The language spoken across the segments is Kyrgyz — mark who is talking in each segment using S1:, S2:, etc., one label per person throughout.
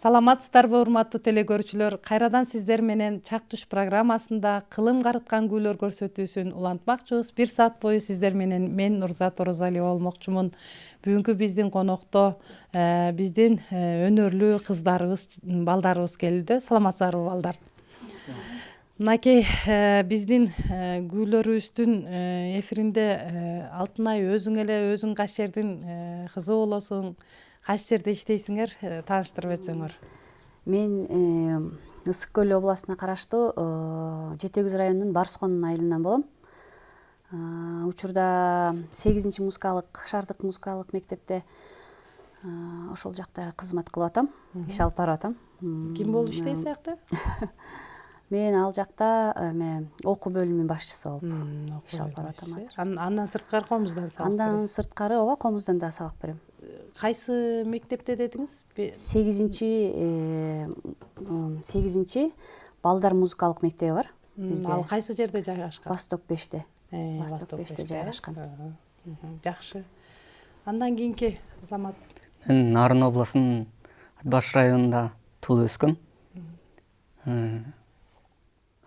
S1: саламатсыздарбы урматтуу теле көрүүчүлөр кайрадан сиздер менен чак туш программасында кылым карыткан күүлөр көрсөтүүсүн улантмакчыбыз. Бир саат бою сиздер менен мен нурзат орозалиева болмокчумун. Бүгүнкү биздин конокто э, биздин э, өнөрлүү кыздарыбыз балдарыбыз келүүдө саламатсыздарбы балдар? Мынакей э, биздин күүлөрүбүздүн эфиринде алтынай өзүң эле өзүң кайсы жердин кызы болосуң. Кайсы жерде иштейсиңер э, тааныштырып өтсөңөр
S2: мен э, ысык көл областына караштуу э, жети күз районунун барскон айылынан болом учурда сегизинчи музыкалык шаардык музыкалык мектепте ошол жакта кызмат кылып атам иш алып барып атам.
S1: Ким болуп иштейсиз аякта?
S2: Мен ал жакта эме окуу бөлүмүнүн башчысы болуп иш алып барып атам азыр.
S1: Андан сырткары комуздан сабак
S2: андан сырткары ооба комуздан дагы сабак берем.
S1: Кайсы мектепте дедиңиз?
S2: Сегизинчи э, сегизинчи балдар музыкалык мектеби бар бизде
S1: ал кайсы жерде жайгашкан?
S2: Восток беште.
S1: Э,
S2: восток беште жайгашкан.
S1: жакшы. Андан кийинки азамат
S3: мен нарын областынын ат баш районунда туулуп өскөм э,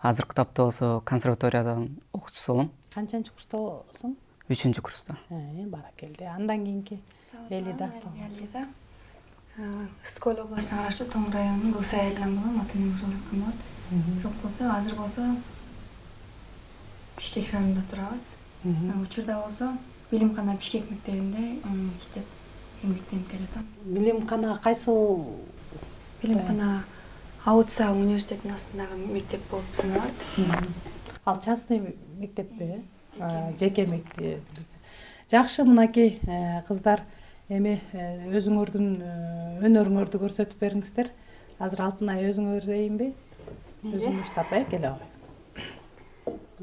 S3: азыркы тапта болсо консерваториядан окуучусу болом.
S1: Канчанчы курстасың
S3: үчүнчү курста
S1: баракелде андан кийинки элида
S4: элида ысык көл областына караштуу тоң районунун кыл сай айылынан болом ата энем ошол жактан болот жок болсо азыр болсо бишкек шаарында турабыз учурда болсо билимкана бишкек мектебинде иштеп эмгектенип келатам
S1: билимкана кайсыл
S4: билимкана ауца университетинин астындагы мектеп болуп саналат
S1: ал частный мектеппи э жеке мектеп. Жакшы мынакей э, кыздар эми э, өзүңөрдүн өнөрүңөрдү көрсөтүп бериңиздер. Азыр алтынай өзүңө берейинби өзүң баштап э келе
S2: ой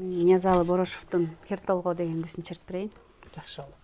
S2: ниязалы борошовдун кер толго деген күүсүн чертип берейин.
S1: Жакшы болот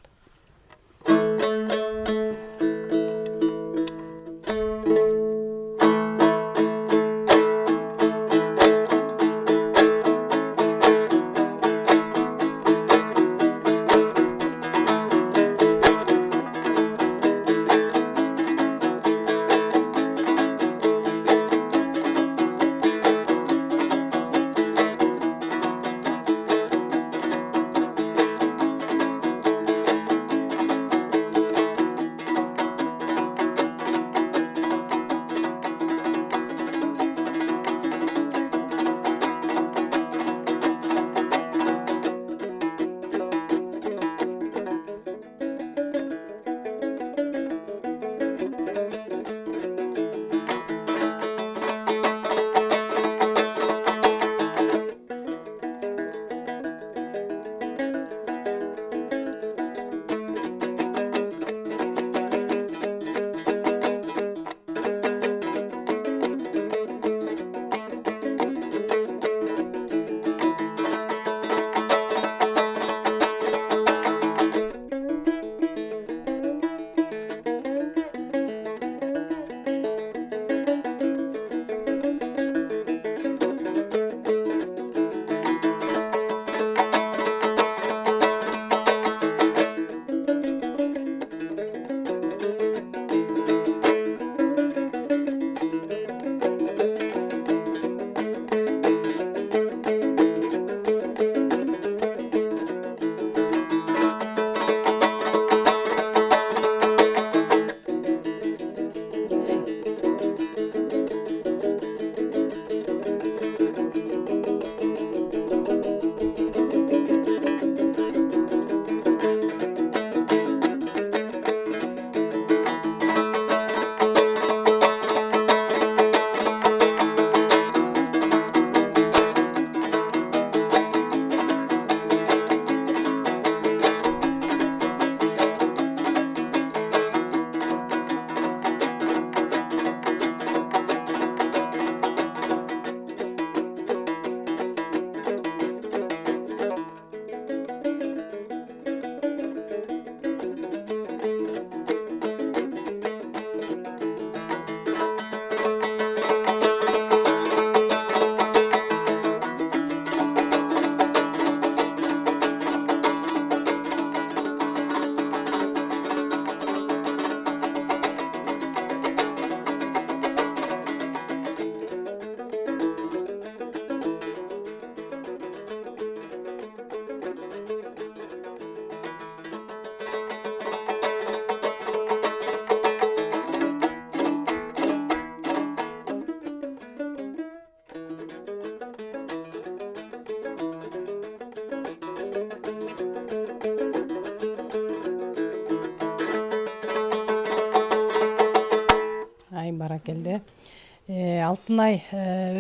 S1: алтынай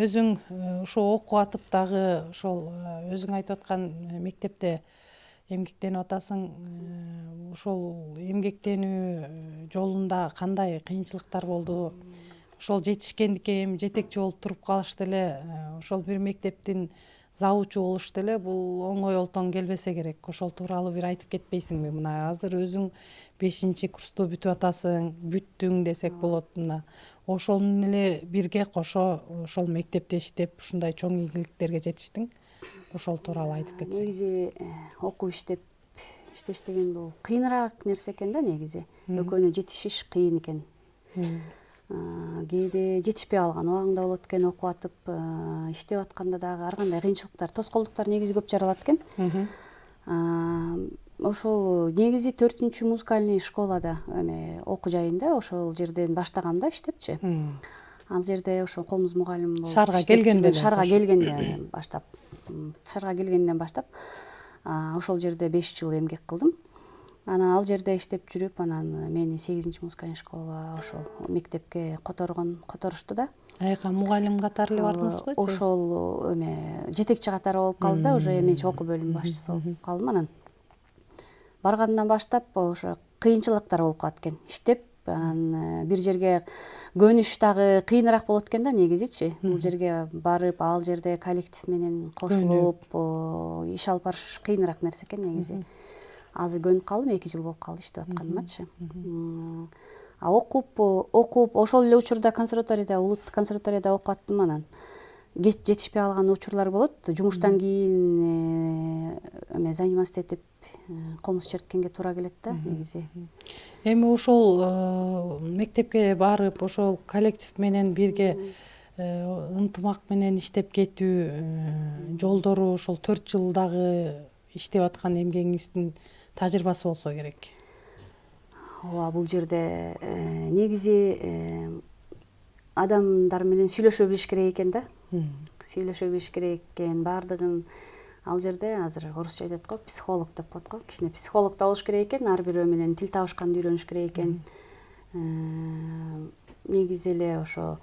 S1: өзүң ушо окуп атып дагы ошол өзүң айтып аткан мектепте эмгектенип атасың ошол эмгектенүү жолунда кандай кыйынчылыктар болду? Ошол жетишкендикке эми жетекчи болуп туруп калыш деле ошол завучу болуш деле бул оңой олтоң келбесе керек. Ошол тууралуу бир айтып кетпейсиңби. Мына азыр өзүң бешинчи курсту бүтүп атасың бүттүң десек болот мына. Ошол менен эле бирге кошо ошол мектепте иштеп ушундай чоң ийгиликтерге жетиштиң. Ошол тууралуу айтып кетсең
S2: негизи э, окуп иштеп иштеш деген бул кыйыныраак нерсе экен да негизи. Экөөнө жетишиш кыйын экен. Кээде жетишпей калган убагың да болот экен окуп атып иштеп атканда дагы ар кандай кыйынчылыктар тоскоолдуктар негизи көп жаралат экен. Ошол негизи төртүнчү музыкальный школада эме окуу жайында ошол жерден баштагам да иштепчи. Ал жерде ошо комуз мугалим болуп
S1: шаарга келгенде
S2: шаарга келгенде баштап. Шаарга келгенден баштап ошол жерде беш жыл эмгек кылдым анан ал жерде иштеп жүрүп анан мени сегизинчи музыкальный школага ошол мектепке которгон которушту да.
S1: Аяка мугалим катары эле бардыңызбы
S2: ошол эме жетекчи катары болуп калды да уже эмне окуу бөлүмү башчысы болуп калдым. Анан баргандан баштап ошо кыйынчылыктар болуп калат экен. Иштеп анан э, бир жерге көнүш дагы кыйыныраак болот экен да негизичи. Бул жерге барып ал жерде коллектив менен кошулуп иш алып барыш кыйыныраак нерсе экен негизи азыр көнүп калдым эки жыл болуп калды иштеп атканымачы а окуп окуп ошол эле учурда консерваторияда улуттук консерваторияда окуп аттым анан жетишпей калган учурлар болот. Жумуштан кийин э, эме заниматься этип э, комуз черткенге туура келет да негизи.
S1: Эми ошол э, мектепке барып ошол коллектив менен бирге ынтымак менен иштеп кетүү жолдору ошол төрт жылдагы иштеп аткан эмгегиңиздин тажрыйбасы болсо керек.
S2: Ооба бул жерде негизи адамдар менен сүйлөшө билиш керек экен да. Сүйлөшө билиш керек экен баардыгын ал жерде азыр орусча айтат го психолог деп коет го кичине психолог да болуш керек экен ар бирөө менен тил табышканды үйрөнүш керек экен э, негизи эле ошо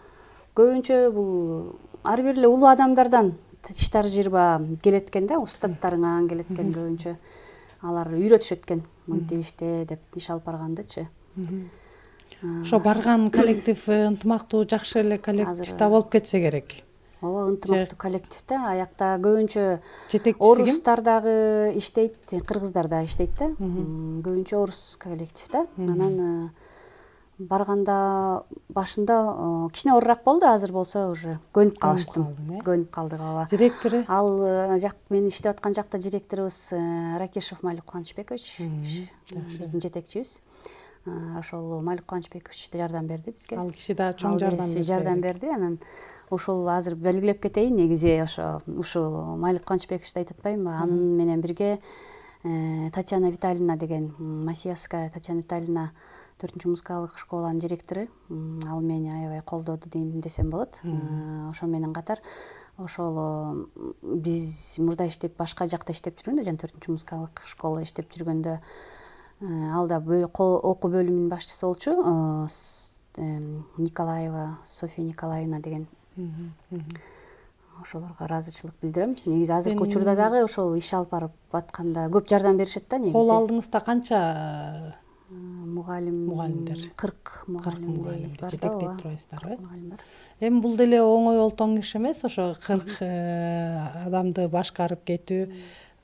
S2: көбүнчө бул ар бир эле улуу адамдардан иш тажрыйба келет экен да устаттарыңан келет экен көбүнчө алар үйрөтүшөт экен мынтип иште деп иш алып баргандычы.
S1: Ошо барган коллектив э, ынтымактуу жакшы эле коллектив да болуп кетсе керек.
S2: ооба ынтымактуу коллектив да аякта көбүнчө жетекчиси орустар дагы иштейт кыргыздар дагы иштейт да. Көбүнчө орус коллектив да. Анан э, барганда башында э, кичине оорураак болду азыр болсо уже көнүп калыштым э? көнүп калдык ооба.
S1: Директору?
S2: Ал жак мен иштеп аткан жакта директорубуз ракешев малик кубанычбекович биздин жетекчибиз ошол малик кубанычбекович да жардам берди бизге.
S1: Ал киши дагы чоң жардам
S2: берди жардам берди. Анан ушул азыр белгилеп кетейин негизи ошо ушул малик кубанычбековичти айтып атпаймынбы анын менен бирге э, татьяна витальевна деген масиевская татьяна витальевна төртүнчү музыкалык школанын директору ал мени аябай колдоду дейм десем болот. Э, ошо менен катар ошол биз мурда иштеп башка жакта иштеп жүргөндө жана төртүнчү музыкалык школа иштеп жүргөндө э, ал да окуу бөлүмүнүн башчысы болчу николаева софья николаевна деген. Ошолорго ыраазычылык билдирем. Негизи азыркы учурда дагы ошол иш алып барып атканда көп жардам беришет да негизи.
S1: Кол алдыңызда канча
S2: мугалим
S1: мугалимдер.
S2: кырк мугалимдей бар да
S1: жетектей турасыздарбы эми бул деле оңой олтоң иш эмес ошо кырк э, адамды башкарып кетүү.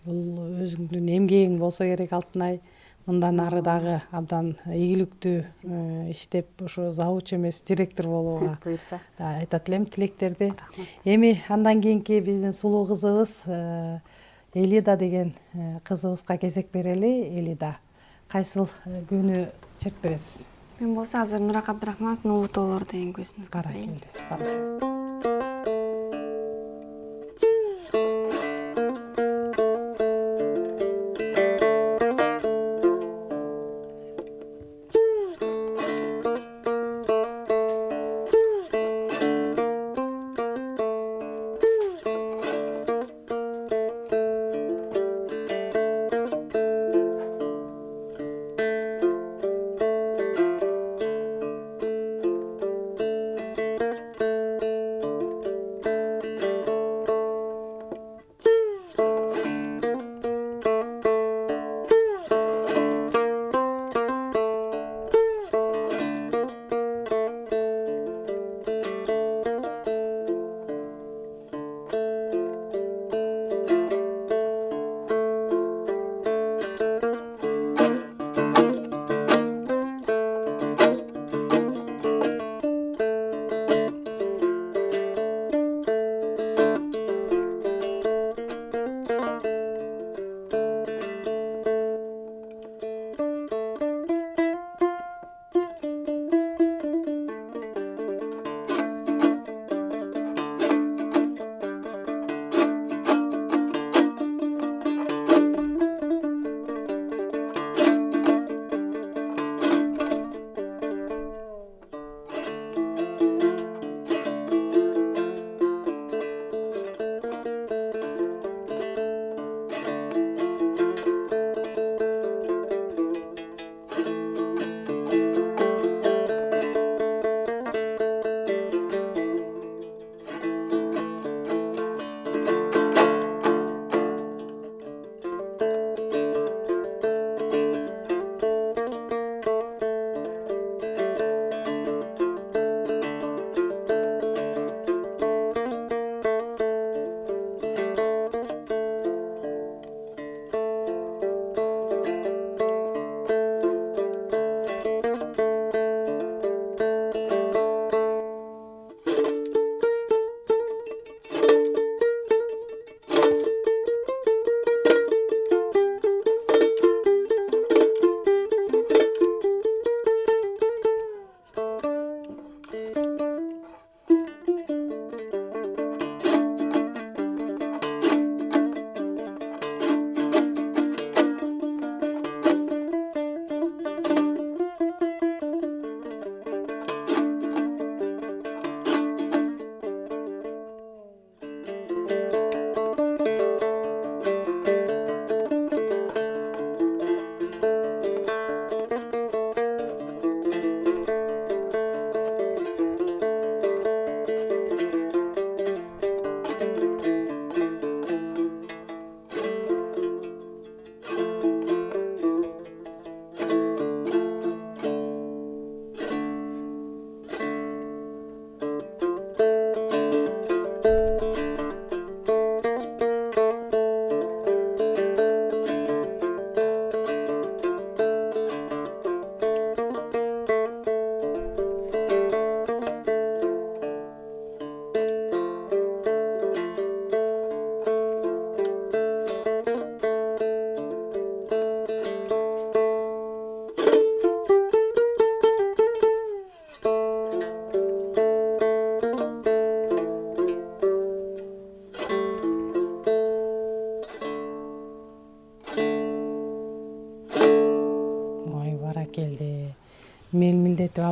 S1: Бул өзүңдүн эмгегиң болсо керек алтынай. Мындан ары дагы абдан ийгиликтүү э, иштеп ушу завуч эмес директор болууга
S2: буюрса
S1: айтат элем тилектерди. Эми андан кийинки биздин сулуу кызыбыз э, элида деген э, кызыбызга кезек берели. Элида кайсыл күүнү чертип бересиз
S4: мен болсо азыр нурак абдрахмановдун улуу тоолор деген күүсүн
S1: каракелди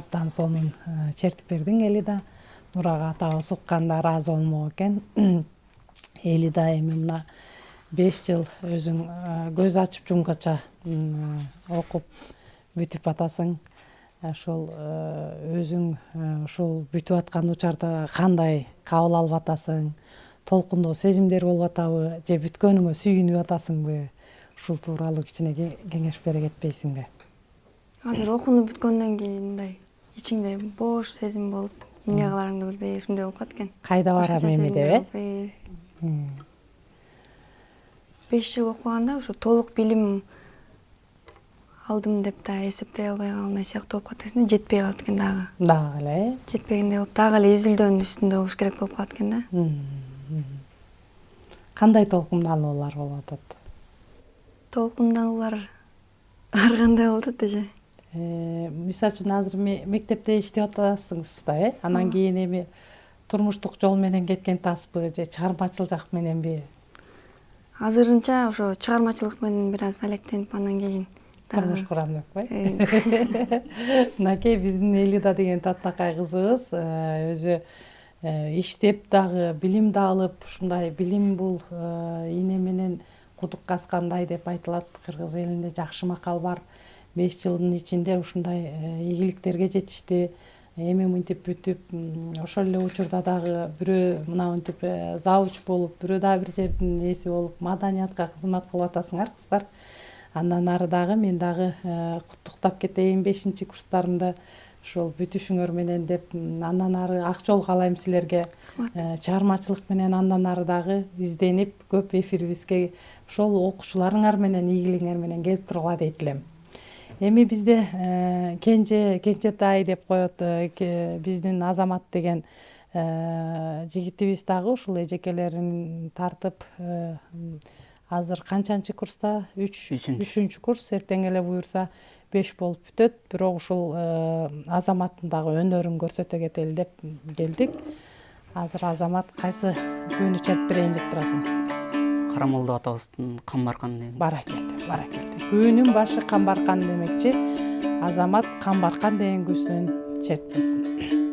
S1: абдан сонун чертип бердиң элида нурага атабыз укканда ыраазы болмок экен. Элида эми мына беш жыл өзүң көз ачып жумгача окуп бүтүп атасың. Ошол өзүң ушул бүтүп аткан учурда кандай кабыл алып атасың? Толкундоо сезимдер болуп атабы же бүткөнүңө сүйүнүп атасыңбы? Ушул тууралуу кичине кеңеш бере кетпейсиңби?
S4: Азыр окууну бүткөндөн кийин мындай ичиңде бош сезим болуп эмне кыларыңды билбей ушундай болуп калат экен?
S1: Кайда барам эми деп э?
S4: беш жыл окуганда ушу толук билим алдым деп да эсептей албай калгандай сыяктуу болуп калат экенда жетпей калат экен дагы.
S1: Дагы эле э?
S4: Жетпегендей болуп дагы эле изилдөөнүн үстүндө болуш керек болуп калат экен да.
S1: Кандай толкундануулар болуп атат?
S4: Толкундануулар ар кандай болуп атат эже?
S1: э, мисалы үчүн азыр мектепте иштеп атасыңыз да э? Анан кийин эми турмуштук жол менен кеткен атасызбы же чыгармачыл жак мененби
S4: азырынча ошо чыгармачылык менен бир аз алектенип анан кийин
S1: турмуш курам деппи э. Мынакей биздин элида деген таптакай кызыбыз э, өзү э, иштеп дагы билим да алып ушундай билим бул ийне менен кудук казгандай деп айтылат. Кыргыз элинде жакшы макал бар беш жылдын ичинде ушундай ийгиликтерге жетишти эми мынтип бүтүп ошол эле учурда дагы бирөө мынамынтип э, завуч болуп бирөө дагы бир жердин эси болуп маданиятка кызмат кылып атасыңар кыздар. Андан ары дагы мен дагы э, куттуктап кетейин бешинчи курстарымды ушул бүтүшүңөр менен деп андан ары ак жол каалайм силерге э, чыгармачылык менен андан ары дагы изденип көп эфирибизге ошол окуучуларыңар менен ийгилигиңер менен келип тургула дейт элем. Эми бизде э, кенже кенжетай деп коет э, биздин азамат деген э, жигитибиз дагы ушул эжекелерин тартып азыр канчанчы курста? Үч үчүнчү. курс. Эртең эле буюрса беш болуп бүтөт. Бирок ушул азаматтын дагы өнөрүн көрсөтө кетели деп келдик. Азыр азамат кайсы күүнү чалып берейин деп турасың?
S3: Карамолдо атабыздын камбаркан деген
S1: күүнүн башы камбаркан демекчи азамат камбаркан деген күүсүн чертпесин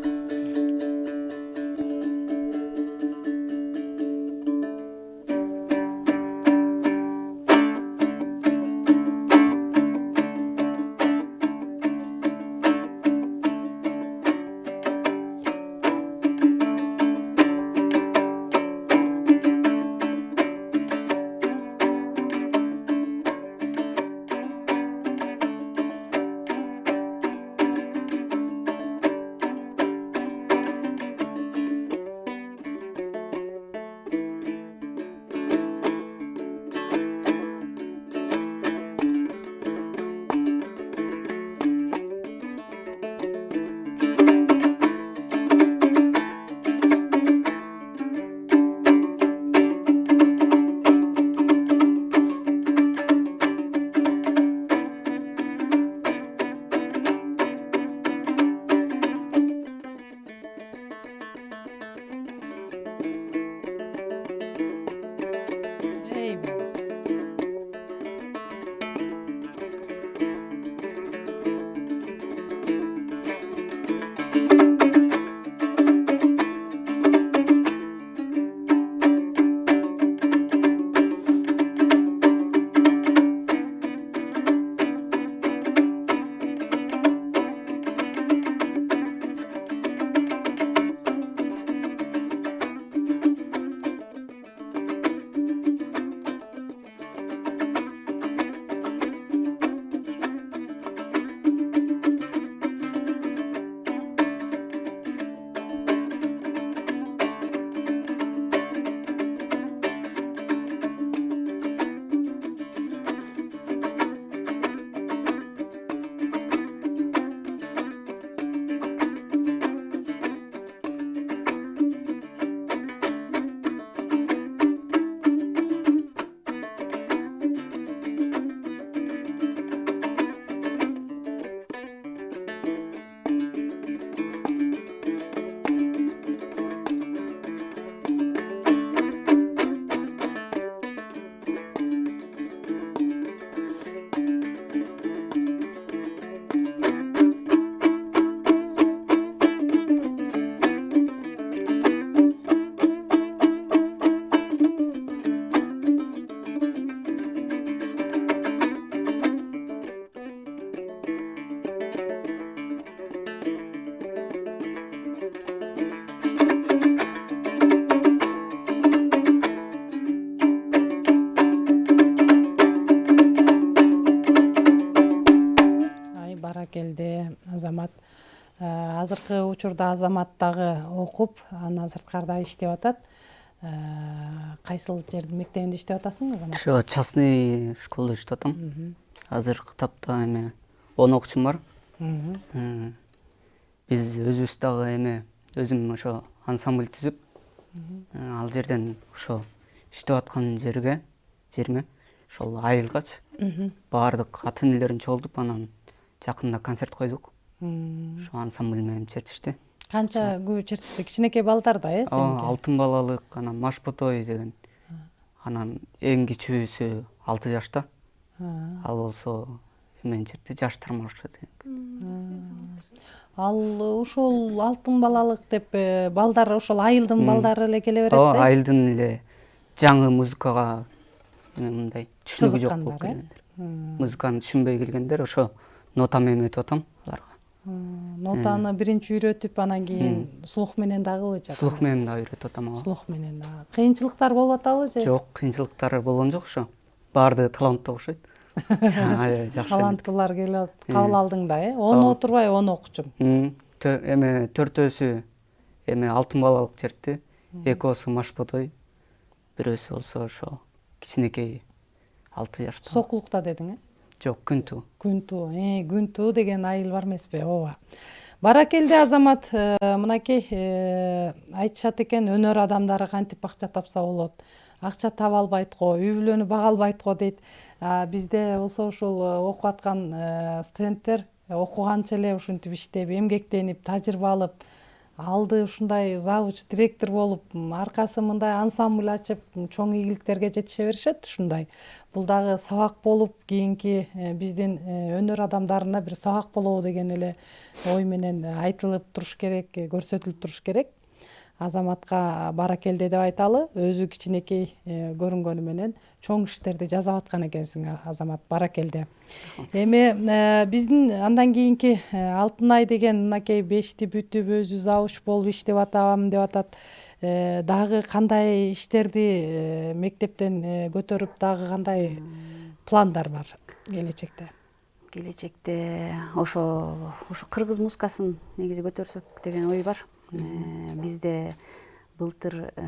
S1: учурда азамат дагы окуп андан сырткарда иштеп атат. Кайсыл жердин мектебинде иштеп атасың азамат
S3: ошо частный школдо иштеп атам. Азыркы тапта эме он окуучум бар. Биз өзүбүз дагы эме өзүм ошо ансамбль түзүп ал жерден ошо иштеп аткан жерге жериме ошол айылгачы баардык ата энелерин чогултуп анан жакында концерт койдук. Ошо ансамбль менен чертишти
S1: канча күбө чертишти кичинекей балдар да э
S3: ооба алтын балалык анан маш ботой деген анан эң кичүүсү алты жашта ал болсо эмени чертти жаштар маршы деген
S1: ал ушул алтын балалык деп балдар ошол айылдын балдары эле келе берет
S3: ооба айылдын эле жаңы музыкага мындай түшүнүгү жок болуп келгендер музыканы түшүнбөй келгендер ошо нота менен өтүп атам аларга
S1: нотаны биринчи үйрөтүп анан кийин слух менен дагыбы жакшы
S3: слух менен дагы үйрөтүп атам ооба
S1: слух менен дагы. Кыйынчылыктар болуп атабы же?
S3: Жок кыйынчылыктар болгон жок ошо. Баардыгы таланттуу окшойт. Аябай жакшы
S1: таланттуулар келип кабыл алдың да э? Он отурбай он окуучумун
S3: эме төртөөсү эме алтын балалык чертти. Экөөсү маш ботой бирөөсү болсо ошо кичинекей алты жашта
S1: сокулукта деди э
S3: жок туу
S1: күн туу э, деген айыл бар эмеспи ооба. Баракелде азамат э, мынакей э, айтышат экен өнөр адамдары кантип акча тапса болот? Акча таба албайт го үй бүлөнү бага албайт го дейт. Бизде болсо ушул окуп аткан студенттер окуганча эле ушинтип иштеп эмгектенип тажрыйба алып алды ушундай завуч директор болуп аркасы мындай ансамбль ачып чоң ийгиликтерге жетише беришет ушундай. Бул дагы сабак болуп кийинки э, биздин э, өнөр адамдарына бир сабак болобу деген эле ой менен айтылып туруш керек көрсөтүлүп туруш керек. Азаматка баракелде деп айталы. Өзү кичинекей көрүнгөнү менен чоң иштерди жасап аткан экенсиң азамат баракелде эми биздин андан кийинки алтынай деген мынакей бешти бүтүп өзү завуч болуп иштеп атам деп атат дагы кандай иштерди мектептен көтөрүп дагы кандай пландар бар келечекте?
S2: Келечекте ошо ушу кыргыз музыкасын негизи көтөрсөк деген ой бар. Бизде былтыр э,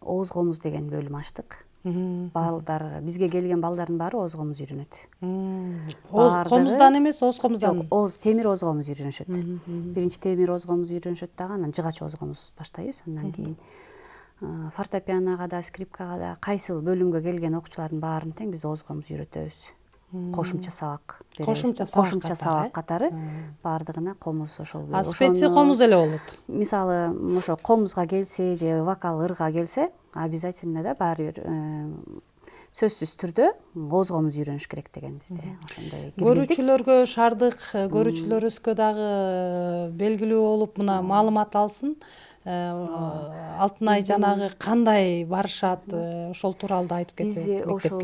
S2: ооз комуз деген бөлүм ачтык. Балдар бизге келген балдардын баары ооз комуз үйрөнөт.
S1: Комуздан эмес ооз комуздан
S2: жок ооз темир ооз комуз үйрөнүшөт. Биринчи темир ооз комуз үйрөнүшөт дагы анан жыгач ооз комуз баштайбыз андан кийин. Э, фортепианого да скрипкага да кайсыл бөлүмгө келген окуучулардын баарын тең биз ооз комуз үйрөтөбүз кошумча сабак
S1: кошумча
S2: кошумча сабак катары. Баардыгына комуз ошол
S1: а специ комуз эле болот.
S2: Мисалы ошо комузга келсе же вокал ырга келсе обязательно да баары бир э, сөзсүз түрдө ооз комуз үйрөнүш керек деген бизде ошондой
S1: көрүүчүлөргө шаардык көрүүчүлөрүбүзгө дагы белгилүү болуп мына маалымат алсын. Э, алтынай жанагы кандай барышат э, ошол тууралуу да айтып кетсеңиз
S2: биз ошол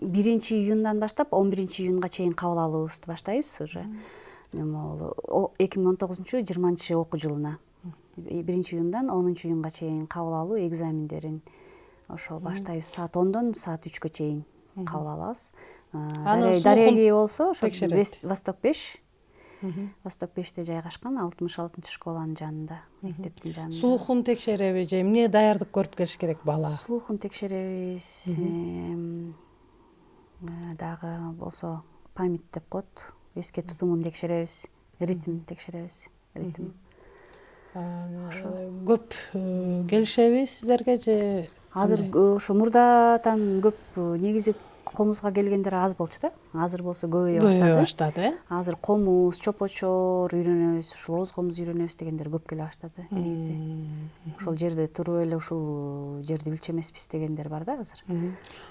S2: биринчи июндан баштап он биринчи июнга чейин кабыл алуубузду баштайбыз уже. Болу эки миң он тогузунчу жыйырманчы окуу жылына. Биринчи июндан онунчу июнга чейин кабыл алуу экзамендерин ошо баштайбыз саат ондон саат үчкө чейин кабыл алабыз дареги болсо ошо восток беш восток беште жайгашкан алтымыш алтынчы школанын жанында мектептин жанында.
S1: Слухун текшереби же эмне даярдык көрүп келиш керек бала?
S2: Слухун текшеребиз э, дагы болсо память деп коет эске тутумун текшеребиз ритм текшеребиз ритм.
S1: Ошо. көп э, келишеби сиздерге же
S2: азыр ошо мурдадан көп негизи комузга келгендер аз болчу да. Азыр болсо көбөйө баштады
S1: көбөйө баштады. э
S2: азыр комуз чопочор үйрөнөбүз ушул ооз комуз үйрөнөбүз дегендер көп келе баштады. Негизи. Ошол жерде туруп эле ушул жерди билчү эмеспиз дегендер бар да азыр.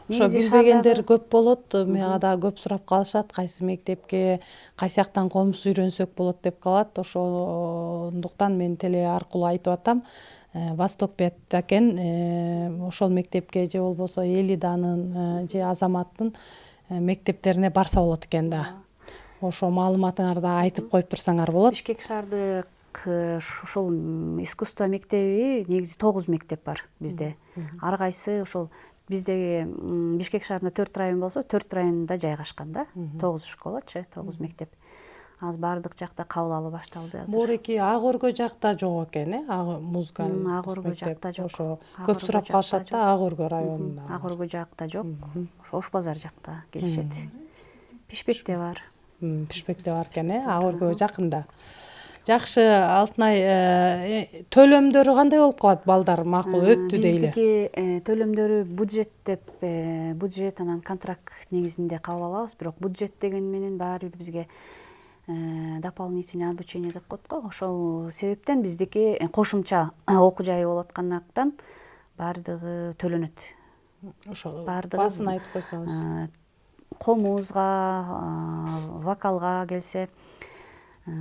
S1: Ошо билбегендер көп болот. Мага дагы көп сурап калышат. Кайсы мектепке кайсы жактан комуз үйрөнсөк болот деп калат. Ошондуктан мен теле аркылуу айтып атам восток бет экен э, ошол мектепке же болбосо элиданын э, же азаматтын мектептерине барса болот экен да. Ошо маалыматыңарды айтып коюп турсаңар болот.
S2: Бишкек шаардык ушул искусство мектеби негизи тогуз мектеп бар бизде. Ар кайсы ошол биздеги бишкек шаарында төрт район болсо төрт районунда жайгашкан да. Тогуз школачы тогуз мектеп. Азыр баардык жакта кабыл алуу башталды азыр.
S1: Моореки ак өргө жакта жок экен э? Музыка
S2: ак өргө жакта жок.
S1: ошо көп сурап калышат да ак өргө районунда
S2: ак өргө жакта жок. Ошо ош базар жакта келишет. Пишпекте бар.
S1: Пишпекте бар экен э? Ак өргөгө жакында. Жакшы алтынай э, төлөмдөрү кандай болуп калат балдар макул өттү дейли?
S2: биздики э, төлөмдөрү бюджет деп э, бюджет анан контракт негизинде кабыл алабыз бирок бюджет деген менен баары бир бизге дополнительный обучение деп коет го. Ошол себептен биздики кошумча окуу жайы болуп аткандыктан баардыгы төлөнөт.
S1: Ошо баардыгы баасын айтып койсоңуз.
S2: комузга вокалга келсе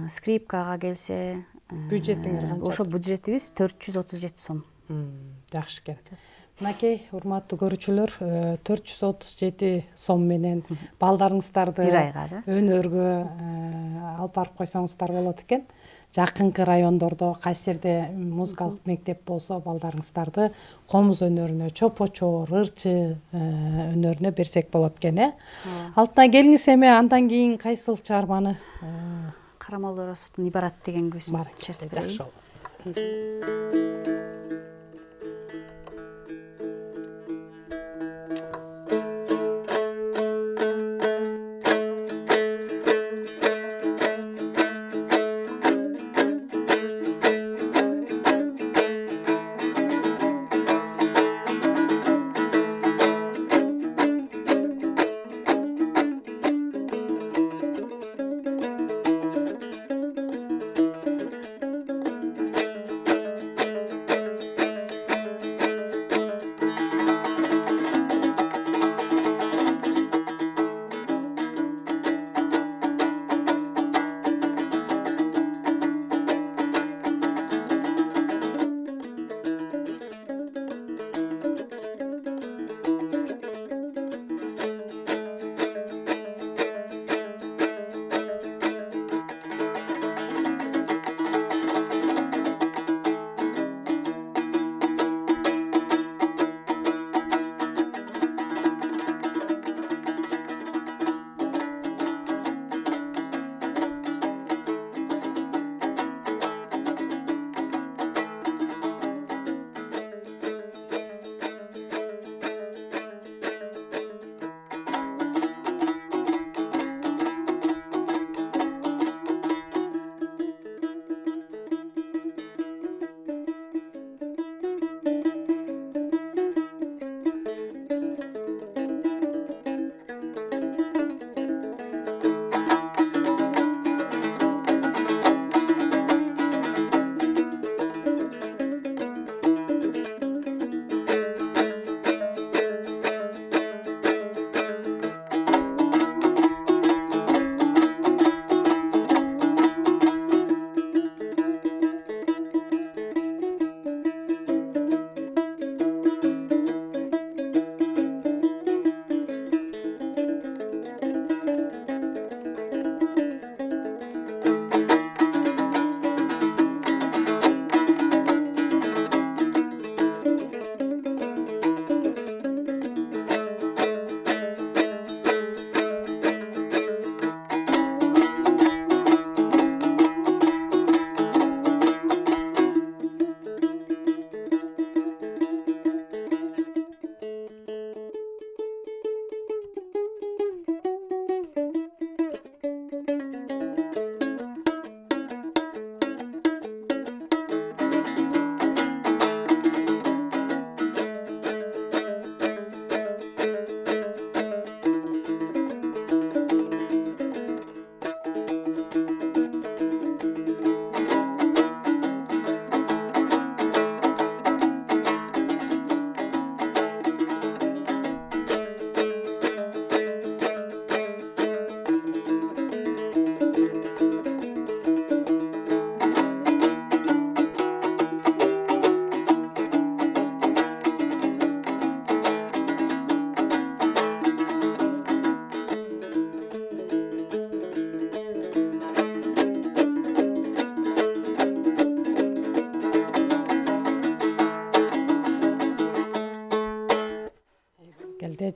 S2: скрипкага келсе
S1: бюджетиңер канча?
S2: ошо бюджетибиз төрт жүз отуз жети сом.
S1: Жакшы экен мынакей урматтуу көрүүчүлөр э, төрт жүз отуз жети сом менен балдарыңыздарды
S2: бир айга да?
S1: өнөргө э, алып барып койсоңуздар болот экен. Жакынкы райондордо кайсы жерде музыкалык мектеп болсо балдарыңыздарды комуз өнөрүнө чопочор ырчы э, өнөрүнө берсек болот экен э? Алтынай келиңиз эми андан кийин кайсыл чыгарманы
S2: карамолдор оросовдун ибарат деген күүсүн
S1: баракелде жакшы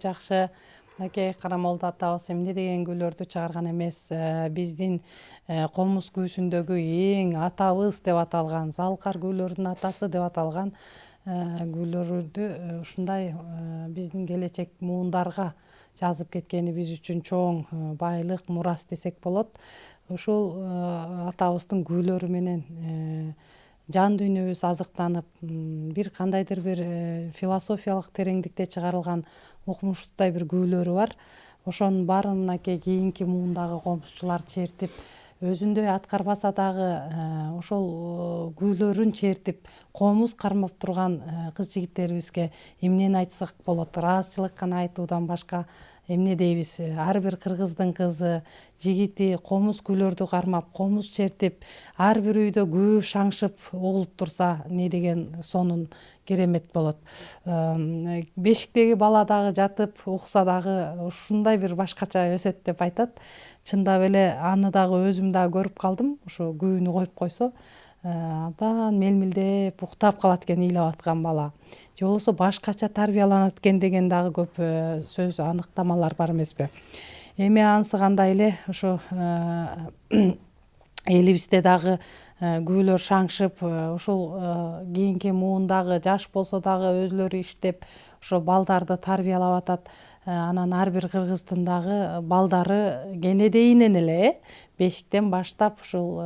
S1: жакшы. Аке карамолдо атабыз эмне деген гүлөрдү чыгарган эмес. Э, биздин э, комуз күүсүндөгү эң атабыз деп аталган залкар гүлөрдүн атасы деп аталган э, гүлөрдү ушундай биздин келечек муундарга жазып кеткени биз үчүн чоң байлык мурас десек болот. Ушул атабыздын гүлөрү менен жан дүйнөбүз азыктанып бир кандайдыр бир э, философиялык тереңдикте чыгарылган укмуштуудай бир күйлөрү бар. Ошонун баарын мынакей кийинки муундагы комузчулар чертип өзүндөй аткарбаса дагы э, ошол э, гүйлөрүн чертип комуз кармап турган кыз жигиттерибизге эмнени айтсак болот? Ыраазычылык гана айтуудан башка эмне дейбиз ар бир кыргыздын кызы жигити комуз гүлөрдү кармап комуз чертип ар бир үйдө күү шаңшып угулуп турса эмне деген сонун керемет болот. Бешиктеги бала дагы жатып укса дагы ушундай бир башкача өсөт деп айтат. Чындап эле аны дагы өзүм дагы көрүп калдым ошо күүнү коюп койсо абдан мелмилдеп уктап калат экен ыйлап аткан бала. Же болбосо башкача тарбияланат экен деген дагы көп э, сөз аныктамалар бар эмеспи. Эми анысы кандай эле? Ошо э, элибизде дагы э, күүлөр шаңшып ушул кийинки муундагы жаш болсо дагы өзүлөрү иштеп ошо балдарды тарбиялап атат анан ар бир кыргыздын дагы балдары кенедейинен эле э бешиктен баштап ушул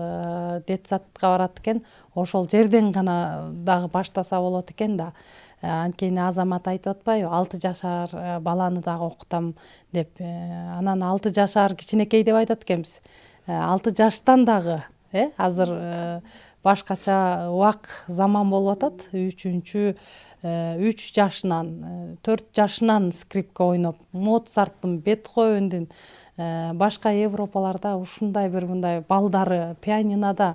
S1: детсадка барат экен. Ошол жерден гана дагы баштаса болот экен да. Э, анткени азамат айтып атпайбы алты жашар э, баланы дагы окутам деп э, анан алты жашар кичинекей деп айтат экенбиз. Алты жаштан дагы э азыр башкача убак заман болуп атат. Үчүнчү үч жашынан төрт жашынан скрипка ойноп моцарттын бетховендин башка европаларда ушундай бир мындай балдары пианинада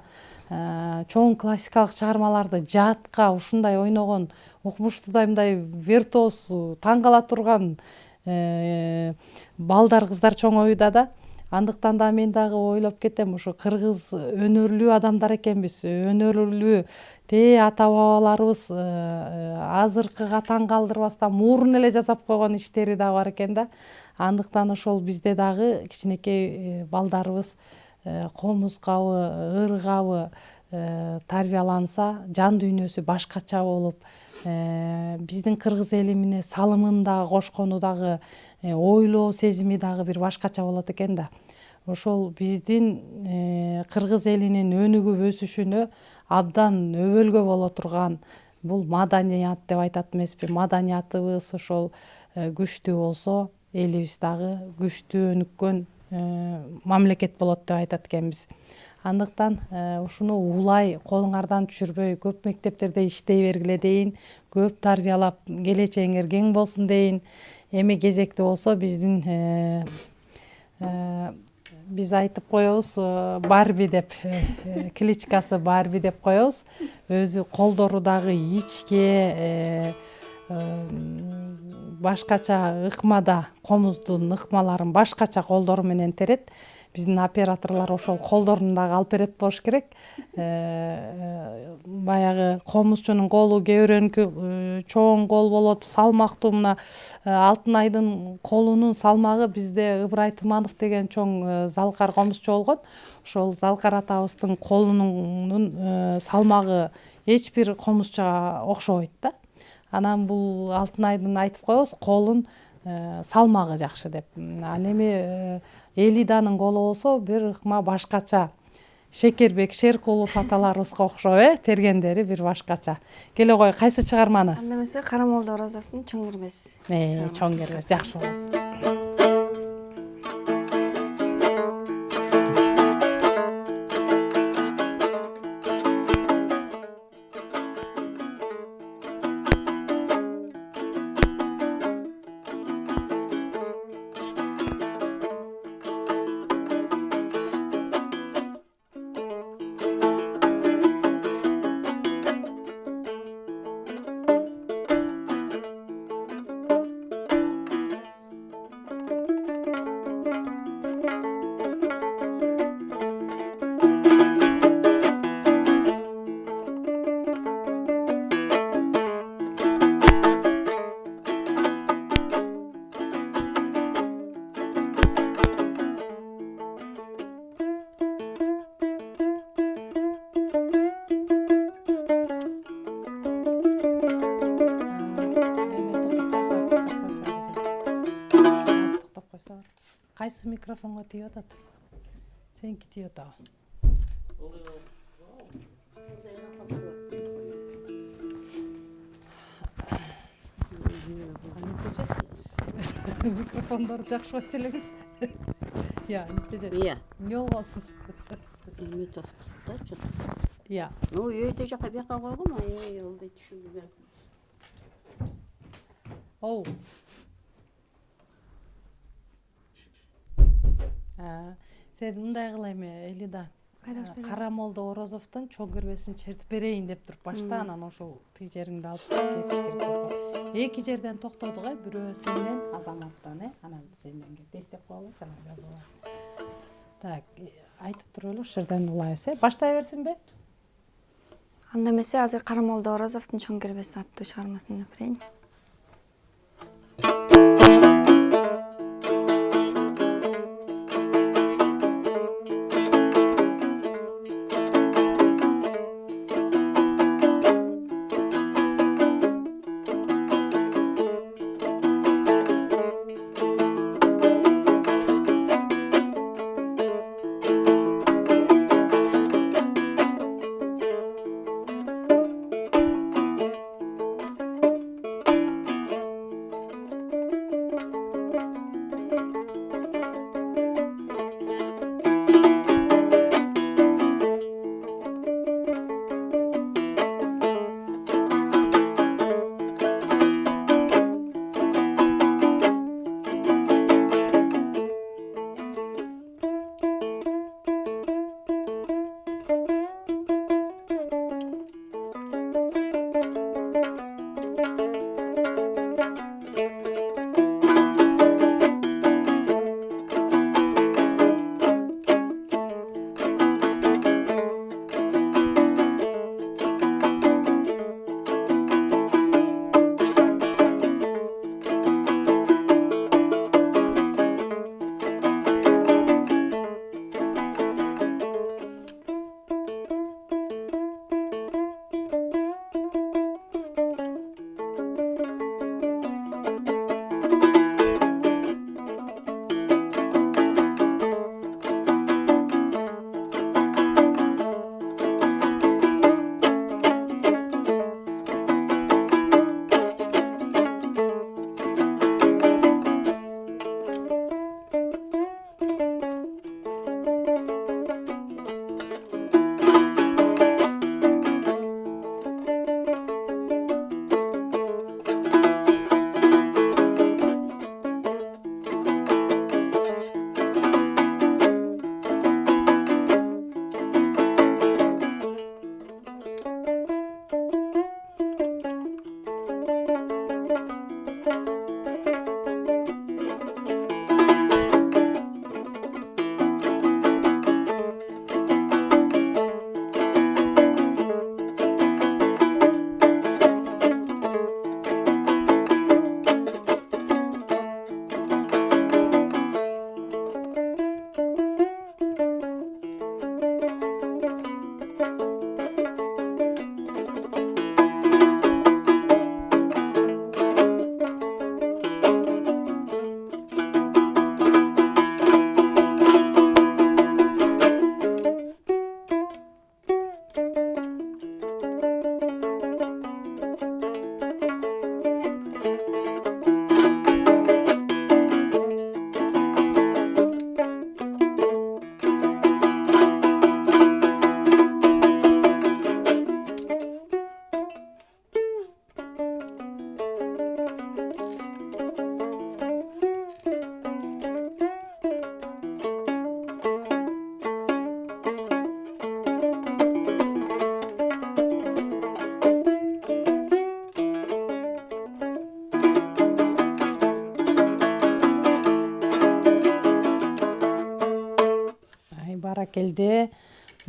S1: Э, чоң классикалык чыгармаларды жатка ушундай ойногон укмуштуудай мындай виртуоз таң кала турган э, балдар кыздар чоңоюуда да андыктан да мен дагы ойлоп кетем ушу кыргыз өнөрлүү адамдар экенбиз. Өнөрлүү тээ ата бабаларыбыз э, азыркыга таң калтырбастан мурун эле жасап койгон иштери дагы бар экен да. Андыктан ошол бизде дагы кичинекей балдарыбыз Э, комузгабы ыргабы э, тарбияланса жан дүйнөсү башкача болуп э, биздин кыргыз эли эмне салымын дагы кошкону дагы ойлоо сезими дагы бир башкача болот экен да. Ошол биздин кыргыз элинин өнүгүп өсүшүнө абдан өбөлгө боло турган бул маданият деп айтат эмеспи. Маданиятыбыз ошол күчтүү болсо элибиз дагы күчтүү өнүккөн Э, мамлекет болот деп айтат экенбиз. Андыктан э, ушуну улай колуңардан түшүрбөй көп мектептерде иштей бергиле дейин көп тарбиялап келечегиңер кең болсун дейин эми кезекте болсо биздин э, биз айтып коебуз барби деп кличкасы барби деп коебуз. Өзү колдору дагы ичке башкача ыкмада комуздун ыкмаларын башкача колдору менен терет биздин операторлор ошол колдорун дагы алып берет болуш керек. Э, э, баягы комузчунун колу кээ бирөөнүкү э, чоң кол болот салмактуу мына алтынайдын колунун салмагы бизде ыбырай туманов деген чоң залкар комузчу болгон. Ошол залкар атабыздын колунун салмагы эч бир комузчуга окшобойт да. Анан бул алтынайдын айтып коебуз колун салмагы жакшы деп. Ал эми э, элиданын колу болсо бир ыкма башкача шекербек шеркулов аталарыбызга окшоп э тергендери бир башкача. Келе кой кайсы чыгарманы?
S4: Анда эмесе карамолдо оразовдун чоң кермес
S1: э, чоң кермес жакшы болот микрофонға тиіп атат сенікі тиіп атабы микрофондорду жакшы болчу элеңиз иә
S5: иә
S1: не болуп
S5: калсыз эме
S1: иә
S5: ну жака бияка койгом ылдый
S1: оу сен мындай кыла эме элида
S4: Кайра баштайлы?
S1: карамолдо орозовдун чоң кербесин чертип берейин деп туруп башта анан ошол тиги жериңди алып кесиш керек калат эки жерден токтодук э бирөө сенден азаматтан э анан сенден кетти эстеп койгулачы анан жазып алайын так э, айтып туруп эле ушул жерден улайбыз э. Баштай берсинби
S4: анда эмесе азыр карамолдо орозовдун чоң кербеси аттуу чыгармасын деп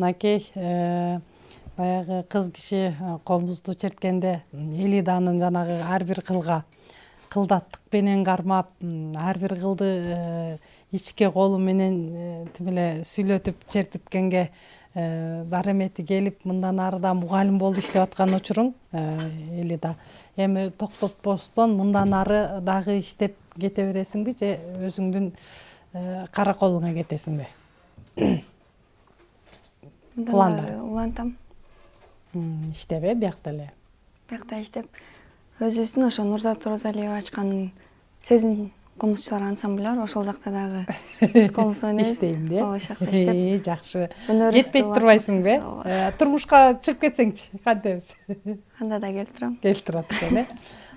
S1: мынакей э, баягы кыз киши э, комузду черткенде элиданын жанагы ар бир кылга кылдаттык менен кармап ар бир кылды э, ичке колу менен тим эле сүйлөтүп чертипкенге бар эмети келип мындан ары да мугалим болуп иштеп аткан учуруң элида. Эми токтотпостон мындан ары дагы иштеп кете бересиңби же өзүңдүн э, караколуңа кетесиңби
S4: Ары улантам.
S1: Иштеп э биякта эле?
S4: Биякта иштеп. Өзүбүздүн ошо нурзат оразалиева ачкан сезим комузчулар ансамбль бар ошол жакта дагы. Биз комуз ойнойбуз
S1: иштейм да?
S4: Ооба ошол жакта иштеп.
S1: Э, жакшы. Кетпей
S4: улантабыз.
S1: турбайсыңбы
S4: Ооба.
S1: э турмушка чыгып кетсеңчи кантебиз?
S4: Анда да келип турам.
S1: Келип турат экен э.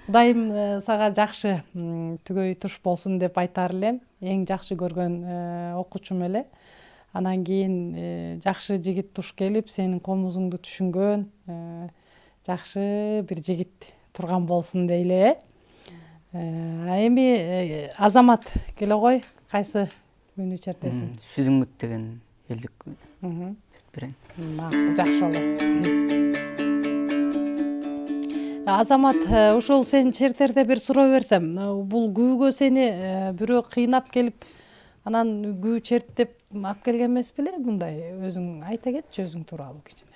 S1: Кудайым э, сага жакшы түгөй туш болсун деп айтаар элем. Эң жакшы көргөн э, окуучум эле анан кийин э, жакшы жигит туш келип сенин комузуңду түшүнгөн э, жакшы бир жигит турган болсун дейли э. Э, эми азамат келе кой кайсы күүнү чертесиң
S3: шүдүңгүт деген элдик күн. Берейин
S1: макул жакшы болот. Азамат ушул сен чертерде бир суроо берсем бул күүгө сени бирөө кыйнап келип анан күү черт деп алып келген эмес беле мындай өзүң айта кетчи өзүң тууралуу кичине.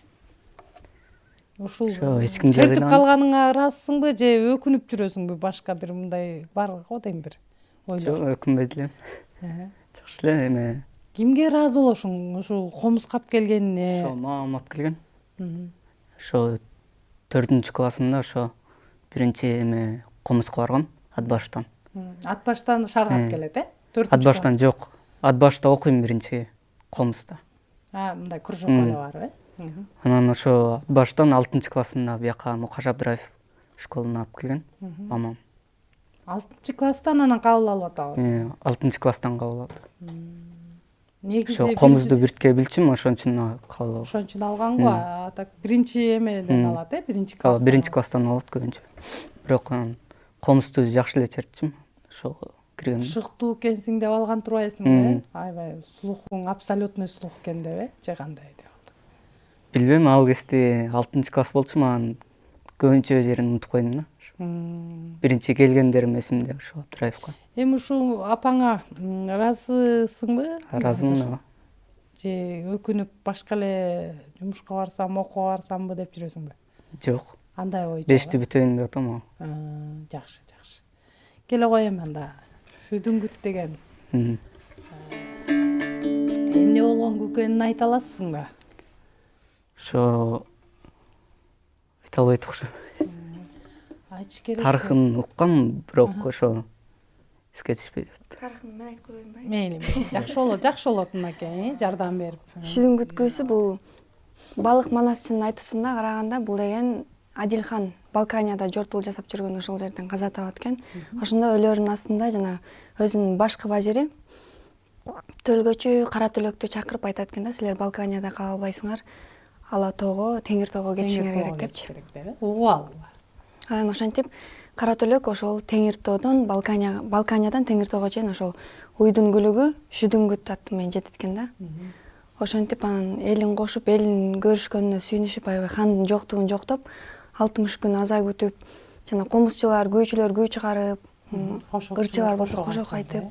S1: Ушул
S3: эч ким
S1: чертип калганыңа ыраазысыңбы же өкүнүп жүрөсүңбү? Башка бир мындай бар го дейм бир ойлор.
S3: Жок өкүнбөйт элем жакшы эле эме.
S1: Кимге ыраазы болошуң ушул комузга алып келгенине?
S3: Ошо мамам алып келген. Ошо төртүнчү классымда ошо биринчи эме комузга баргам ат баштан
S1: ат баштан шаарга алып келет э? Төртүнчү
S3: ат баштан жок ат башта окуйм биринчи комузда
S1: класс. а мындай кружок барбы э
S3: анан ошо ат баштан алтынчы классымда бияка мукаш абдыраев школуна алып келген мамам.
S1: Алтынчы класстан анан кабыл алып атабыз.
S3: Э, алтынчы класстан кабыл алды.
S1: Негизи
S3: ошо комузду биртке билчүмүн ошон үчүн кабыл алдым
S1: ошон үчүн алганго а так биринчи эмеден алат э биринчи
S3: ооба
S1: класстан
S3: биринчи класстан алат көбүнчө. Бирок анан комузду жакшы эле чертчүмүн. Ошого киргенде
S1: шыктуу экенсиң деп алган турбайсыңбы э аябай слухуң абсолютный слух экен деп э же кандай деп
S3: билбейм ал кезде алтынчы класс болчу маған көбүнчө жерин унутуп койдум да. Биринчи келгендерим эсимде ошо абдыраевка
S1: эми ушул апаңа ыраазысыңбы
S3: ыраазымын ооба
S1: же өкүнүп башка эле жумушка барсам окууга барсамбы деп жүрөсүңбү
S3: жок
S1: андай ой жок,
S3: бешти бүтөйүн деп атам ооба
S1: А, жакшы жакшы келе кой эми анда шүдүңгүт деген эмне болгон экенин айта аласызбы
S3: ошо айта албайт окшойм
S1: айтыш керек
S3: тарыхын уккам бирок ошо эске түшпөй атат
S4: тарыхын мен айтып коеюнбу
S1: мейли мейли жакшы болот жакшы болот мынакей э, жардам берип
S4: шүдүңгүт күүсү бул балык манасчынын айтуусуна караганда бул деген адилхан балканияда жортуул жасап жүргөн ошол жерден каза табат экен. Ошондо өлөрүнүн астында жанагы өзүнүн башкы вазири төлгөчү кара түлөктү чакырып айтат экен да силер балканияда кала албайсыңар ала тоого теңир тоого кетишиңер керек депчи.
S1: деп угуп
S4: анан ошентип кара түлөк ошол теңир тоодон балкания балканиядан теңир тоого чейин ошол уйдун күлүгү шүдүңгүт аты менен жетет экен да. Ошентип анан элин кошуп элин көрүшкөнүнө сүйүнүшүп аябай хандын жоктугун жоктоп алтымыш күн аза күтүп жана комузчулар күүчүлөр күү чыгарып ырчылар болсо кошок айтып.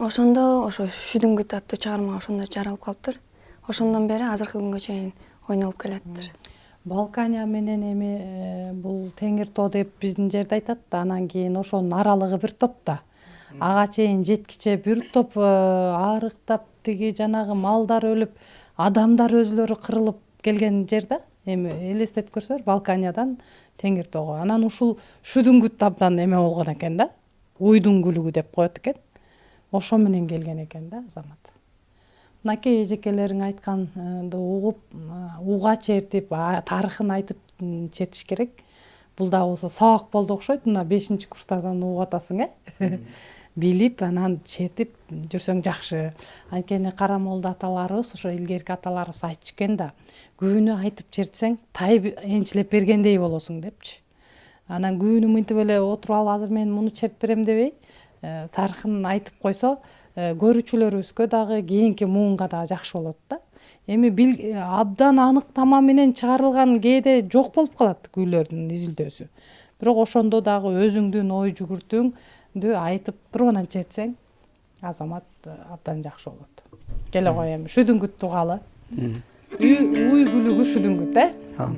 S4: ошондо ошо шүдүңгүт аттуу чыгарма ошондо жаралып калыптыр. Ошондон бери азыркы күнгө чейин ойнолуп келатыптыр.
S1: Балкания менен эми э, бул теңир тоо деп биздин жерде айтат да анан кийин ошонун аралыгы бир топ да. Ага чейин жеткиче бир топ э, арыктап тиги жанагы малдар өлүп адамдар өзүлөрү кырылып келген жер да эми элестетип көрсөңөр балканиядан теңир тоого анан ушул шүдүңгүт абдан эме болгон экен да. Уйдун күлүгү деп коет экен. Ошо менен келген экен да азамат. Мынакей эжекелериң айтканды угуп э, уга чертип тарыхын айтып чертиш керек. Бул дагы болсо сабак болду окшойт. Мына бешинчи курстардан угуп атасың э билип анан чертип жүрсөң жакшы. Анткени кара молда аталарыбыз ошо илгерки аталарыбыз айтчу экен да күүнү айтып чертсең тайып энчилеп бергендей болосуң депчи. Анан күүнү мынтип эле отуруп алып азыр мен муну чертип берем дебей э, тарыхын айтып койсо э, көрүүчүлөрүбүзгө дагы кийинки муунга дагы жакшы болот да. Эми абдан анык тама менен чыгарылган кээде жок болуп калат күүлөрдүн изилдөөсү. Бирок ошондо дагы өзүңдүн ой жүгүртүүңдү айтып тұрғаннан жетсең азамат э, абдан жақсы болады келе ғой эми шүдүңгүт
S3: тугалы
S1: үй күлүгү шүдүңгүт э
S3: ә?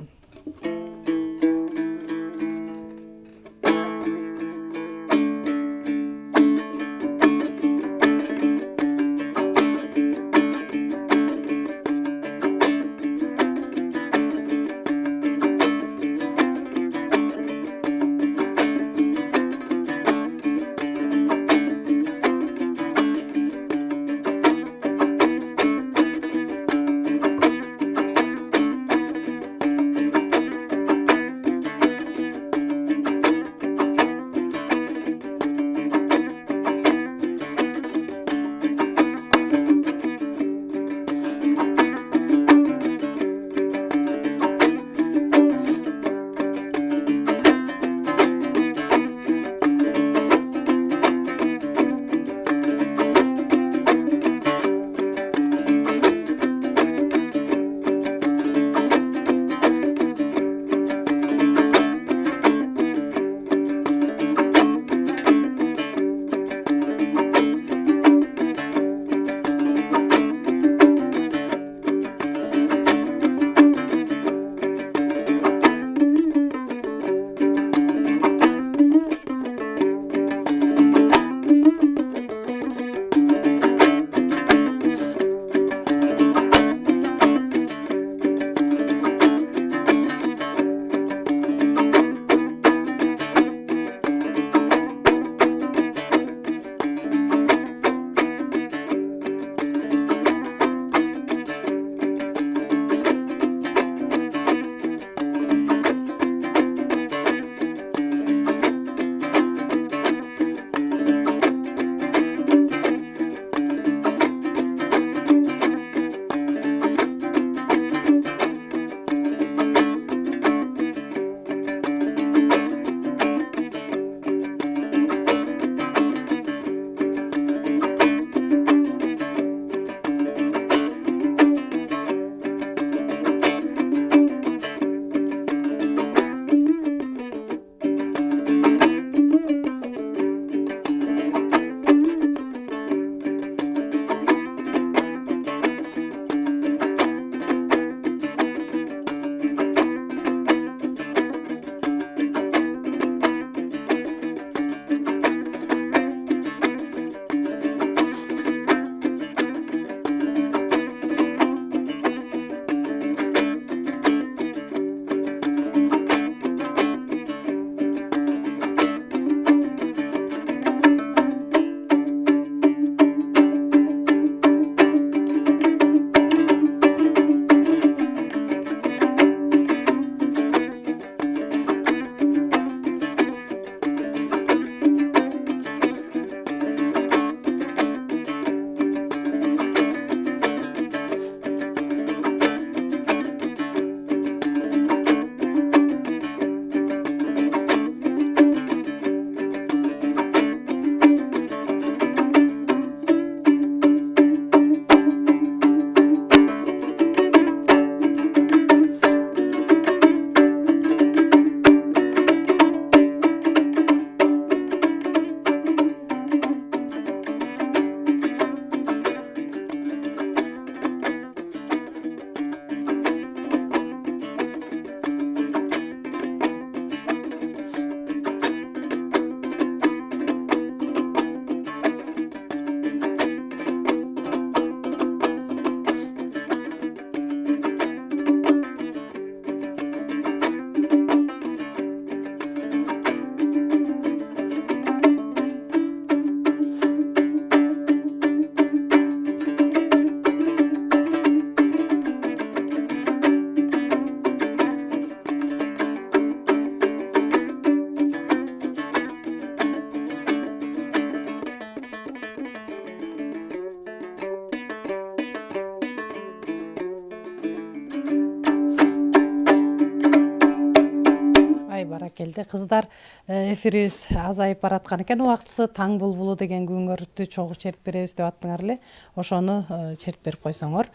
S1: Ай баракелде кыздар эфирибиз азайып бараткан экен убактысы таң булбулу деген күңөрдү чогуу чертип беребиз деп аттыңар эле ошону чертип берип койсоңор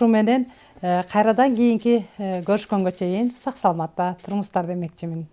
S1: ушуменен э, кайрадан кийинки э, көрүшкөнгө чейин сак саламатта туруңуздар демекчимин